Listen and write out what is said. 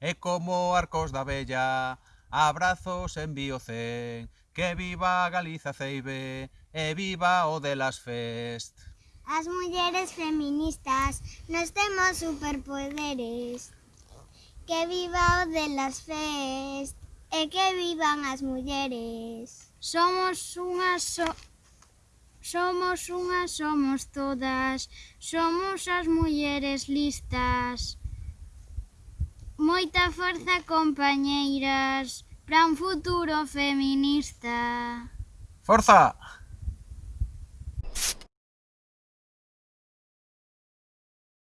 e como arcos da vella, abrazos envío cen, que viva Galiza Ceibe e viva o de las Fest. As mulleres feministas nos temos superpoderes, que viva o de las Fest e que vivan as mulleres. Somos unhas so Somos unhas, somos todas, somos as mulleres listas. Moita forza, compañeiras, para un futuro feminista. Forza!